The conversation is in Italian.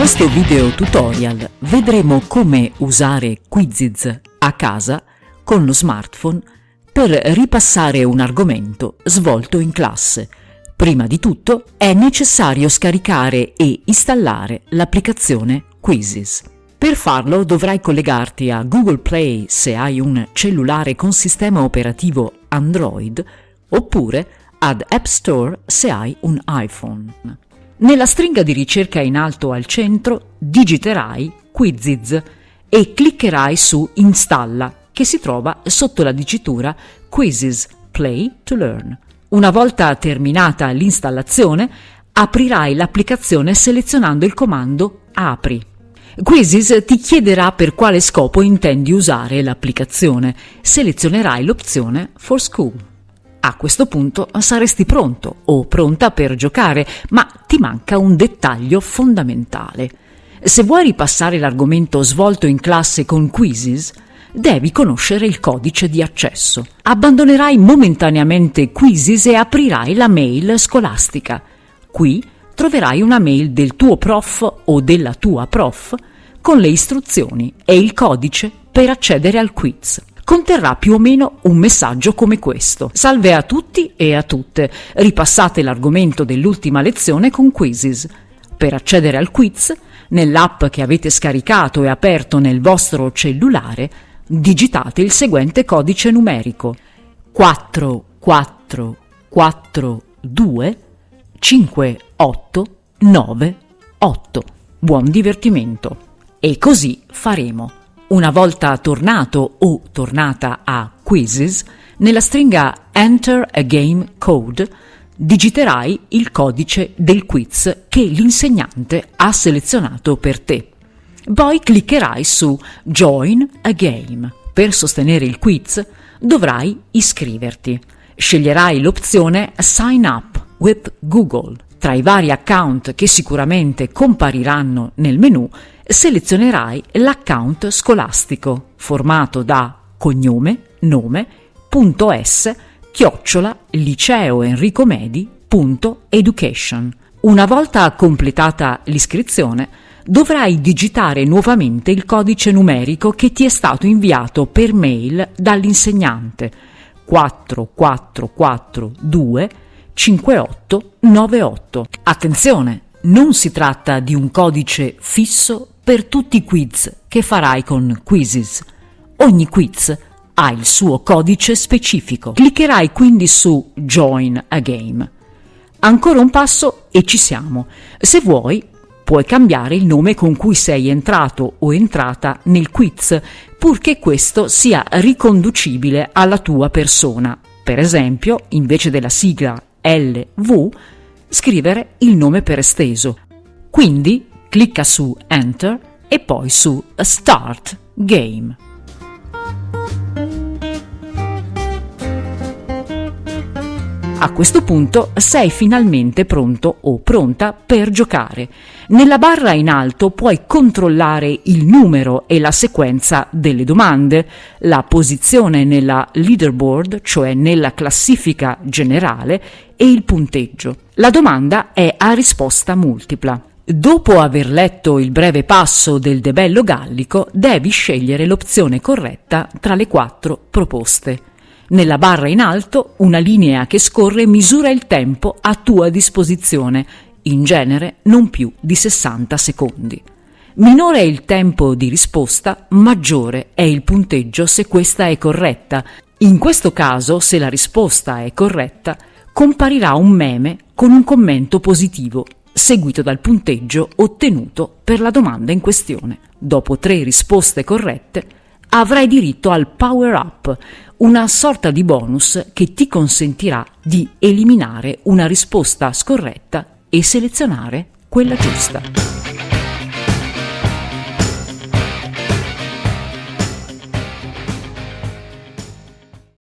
questo video tutorial vedremo come usare Quizzes a casa con lo smartphone per ripassare un argomento svolto in classe. Prima di tutto è necessario scaricare e installare l'applicazione Quizzes. Per farlo dovrai collegarti a Google Play se hai un cellulare con sistema operativo Android oppure ad App Store se hai un iPhone. Nella stringa di ricerca in alto al centro digiterai Quizzes e cliccherai su Installa che si trova sotto la dicitura Quizzes Play to Learn. Una volta terminata l'installazione, aprirai l'applicazione selezionando il comando Apri. Quizzes ti chiederà per quale scopo intendi usare l'applicazione. Selezionerai l'opzione For School. A questo punto saresti pronto o pronta per giocare, ma ti manca un dettaglio fondamentale. Se vuoi ripassare l'argomento svolto in classe con Quizzes, devi conoscere il codice di accesso. Abbandonerai momentaneamente Quizzes e aprirai la mail scolastica. Qui troverai una mail del tuo prof o della tua prof con le istruzioni e il codice per accedere al quiz. Conterrà più o meno un messaggio come questo. Salve a tutti e a tutte. Ripassate l'argomento dell'ultima lezione con Quizzes. Per accedere al quiz, nell'app che avete scaricato e aperto nel vostro cellulare, digitate il seguente codice numerico 4 4 4 2 5 8 9 8. Buon divertimento! E così faremo. Una volta tornato o tornata a Quizzes, nella stringa Enter a Game Code digiterai il codice del quiz che l'insegnante ha selezionato per te. Poi cliccherai su Join a Game. Per sostenere il quiz dovrai iscriverti. Sceglierai l'opzione Sign up with Google. Tra i vari account che sicuramente compariranno nel menu, selezionerai l'account scolastico, formato da cognome, nome, punto S, chiocciola, liceoenricomedi.education. Una volta completata l'iscrizione, dovrai digitare nuovamente il codice numerico che ti è stato inviato per mail dall'insegnante 4442 5898. Attenzione, non si tratta di un codice fisso per tutti i quiz che farai con Quizzes. Ogni quiz ha il suo codice specifico. Cliccherai quindi su Join a Game. Ancora un passo e ci siamo. Se vuoi, puoi cambiare il nome con cui sei entrato o entrata nel quiz, purché questo sia riconducibile alla tua persona. Per esempio, invece della sigla LV, scrivere il nome per esteso. Quindi clicca su Enter e poi su Start Game. A questo punto sei finalmente pronto o pronta per giocare. Nella barra in alto puoi controllare il numero e la sequenza delle domande, la posizione nella leaderboard, cioè nella classifica generale, e il punteggio. La domanda è a risposta multipla. Dopo aver letto il breve passo del debello gallico, devi scegliere l'opzione corretta tra le quattro proposte. Nella barra in alto una linea che scorre misura il tempo a tua disposizione, in genere non più di 60 secondi. Minore è il tempo di risposta, maggiore è il punteggio se questa è corretta. In questo caso, se la risposta è corretta, comparirà un meme con un commento positivo, seguito dal punteggio ottenuto per la domanda in questione. Dopo tre risposte corrette, avrai diritto al Power Up, una sorta di bonus che ti consentirà di eliminare una risposta scorretta e selezionare quella giusta.